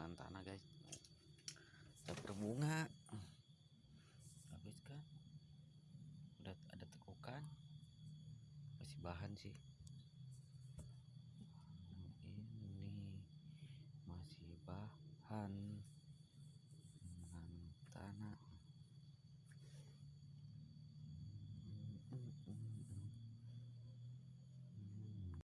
potongan tanah guys. Udah berbunga. Habis kan udah ada tekukan. Masih bahan sih.